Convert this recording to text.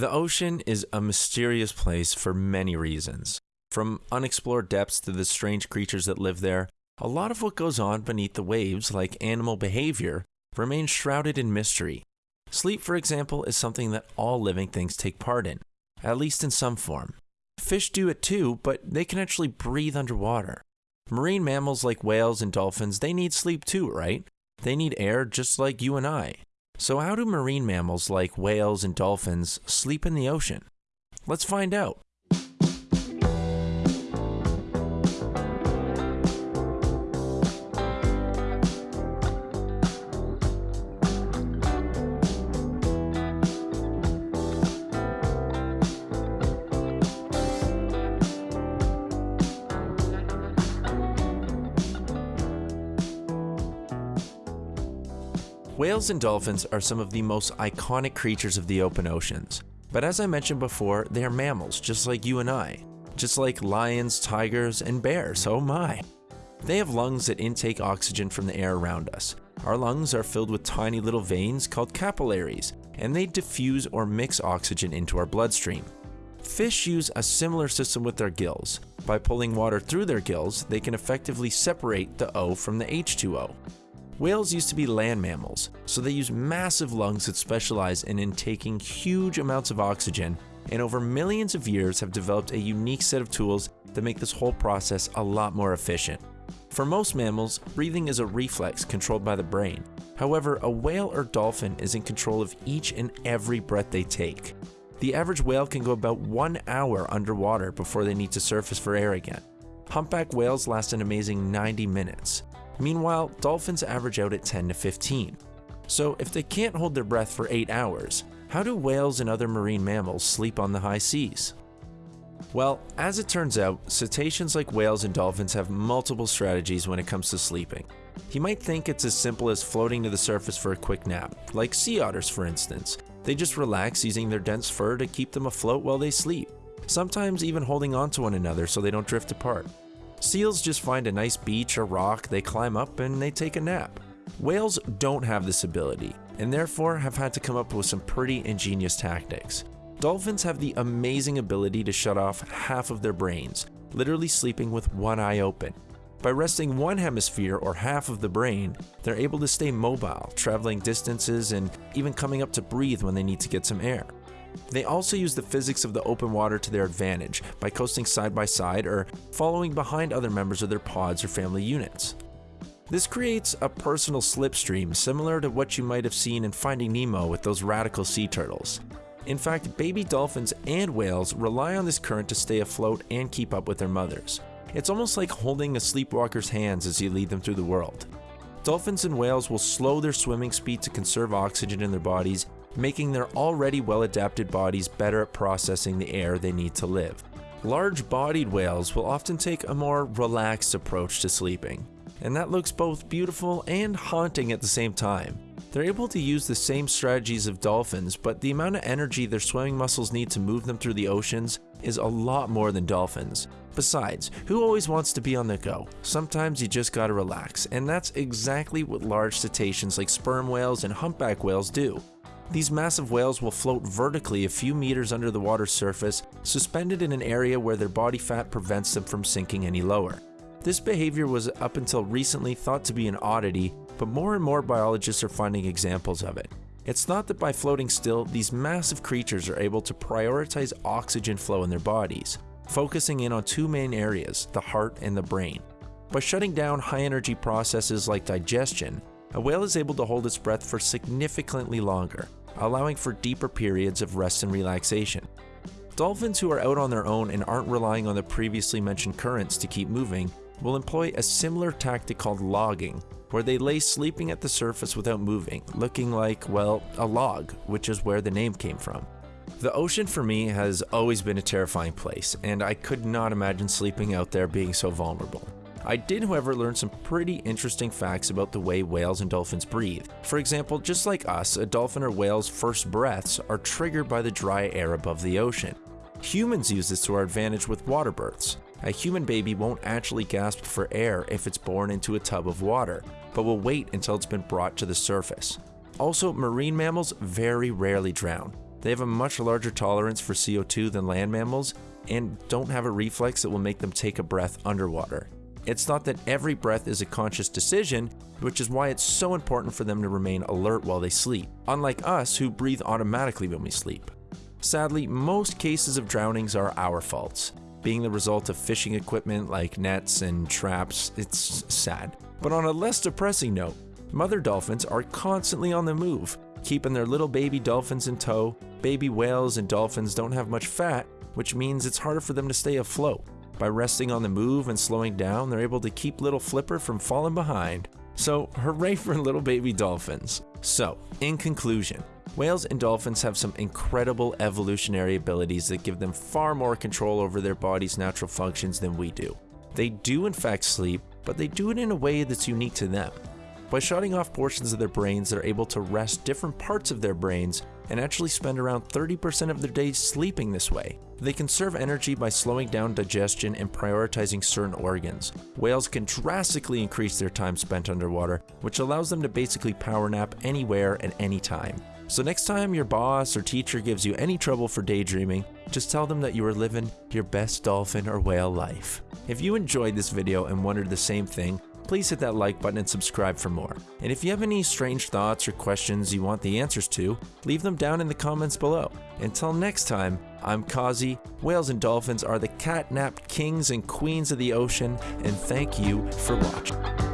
The ocean is a mysterious place for many reasons. From unexplored depths to the strange creatures that live there, a lot of what goes on beneath the waves, like animal behavior, remains shrouded in mystery. Sleep, for example, is something that all living things take part in, at least in some form. Fish do it too, but they can actually breathe underwater. Marine mammals like whales and dolphins, they need sleep too, right? They need air just like you and I. So, how do marine mammals like whales and dolphins sleep in the ocean? Let's find out. Whales and dolphins are some of the most iconic creatures of the open oceans. But as I mentioned before, they are mammals just like you and I. Just like lions, tigers, and bears, oh my. They have lungs that intake oxygen from the air around us. Our lungs are filled with tiny little veins called capillaries, and they diffuse or mix oxygen into our bloodstream. Fish use a similar system with their gills. By pulling water through their gills, they can effectively separate the O from the H2O. Whales used to be land mammals, so they use massive lungs that specialize in intaking huge amounts of oxygen, and over millions of years have developed a unique set of tools that make this whole process a lot more efficient. For most mammals, breathing is a reflex controlled by the brain. However, a whale or dolphin is in control of each and every breath they take. The average whale can go about one hour underwater before they need to surface for air again. Humpback whales last an amazing 90 minutes. Meanwhile, dolphins average out at 10 to 15. So if they can't hold their breath for 8 hours, how do whales and other marine mammals sleep on the high seas? Well, as it turns out, cetaceans like whales and dolphins have multiple strategies when it comes to sleeping. You might think it's as simple as floating to the surface for a quick nap, like sea otters for instance. They just relax using their dense fur to keep them afloat while they sleep, sometimes even holding on to one another so they don't drift apart. Seals just find a nice beach or rock, they climb up, and they take a nap. Whales don't have this ability, and therefore have had to come up with some pretty ingenious tactics. Dolphins have the amazing ability to shut off half of their brains, literally sleeping with one eye open. By resting one hemisphere or half of the brain, they're able to stay mobile, traveling distances, and even coming up to breathe when they need to get some air. They also use the physics of the open water to their advantage by coasting side by side or following behind other members of their pods or family units. This creates a personal slipstream similar to what you might have seen in Finding Nemo with those radical sea turtles. In fact, baby dolphins and whales rely on this current to stay afloat and keep up with their mothers. It's almost like holding a sleepwalker's hands as you lead them through the world. Dolphins and whales will slow their swimming speed to conserve oxygen in their bodies making their already well adapted bodies better at processing the air they need to live. Large bodied whales will often take a more relaxed approach to sleeping, and that looks both beautiful and haunting at the same time. They're able to use the same strategies of dolphins, but the amount of energy their swimming muscles need to move them through the oceans is a lot more than dolphins. Besides, who always wants to be on the go? Sometimes you just gotta relax, and that's exactly what large cetaceans like sperm whales and humpback whales do. These massive whales will float vertically a few meters under the water's surface, suspended in an area where their body fat prevents them from sinking any lower. This behavior was up until recently thought to be an oddity, but more and more biologists are finding examples of it. It's thought that by floating still, these massive creatures are able to prioritize oxygen flow in their bodies, focusing in on two main areas, the heart and the brain. By shutting down high energy processes like digestion, a whale is able to hold its breath for significantly longer, allowing for deeper periods of rest and relaxation. Dolphins who are out on their own and aren't relying on the previously mentioned currents to keep moving will employ a similar tactic called logging, where they lay sleeping at the surface without moving, looking like, well, a log, which is where the name came from. The ocean for me has always been a terrifying place, and I could not imagine sleeping out there being so vulnerable. I did, however, learn some pretty interesting facts about the way whales and dolphins breathe. For example, just like us, a dolphin or whale's first breaths are triggered by the dry air above the ocean. Humans use this to our advantage with water births. A human baby won't actually gasp for air if it's born into a tub of water, but will wait until it's been brought to the surface. Also, marine mammals very rarely drown. They have a much larger tolerance for CO2 than land mammals and don't have a reflex that will make them take a breath underwater. It's thought that every breath is a conscious decision, which is why it's so important for them to remain alert while they sleep, unlike us who breathe automatically when we sleep. Sadly, most cases of drownings are our faults. Being the result of fishing equipment like nets and traps, it's sad. But on a less depressing note, mother dolphins are constantly on the move, keeping their little baby dolphins in tow. Baby whales and dolphins don't have much fat, which means it's harder for them to stay afloat. By resting on the move and slowing down, they're able to keep little Flipper from falling behind. So, hooray for little baby dolphins. So, in conclusion, whales and dolphins have some incredible evolutionary abilities that give them far more control over their body's natural functions than we do. They do in fact sleep, but they do it in a way that's unique to them. By shutting off portions of their brains, they're able to rest different parts of their brains and actually spend around 30% of their days sleeping this way. They conserve energy by slowing down digestion and prioritizing certain organs. Whales can drastically increase their time spent underwater, which allows them to basically power nap anywhere and any time. So next time your boss or teacher gives you any trouble for daydreaming, just tell them that you are living your best dolphin or whale life. If you enjoyed this video and wondered the same thing, please hit that like button and subscribe for more. And if you have any strange thoughts or questions you want the answers to, leave them down in the comments below. Until next time, I'm Kazi. Whales and dolphins are the catnapped kings and queens of the ocean, and thank you for watching.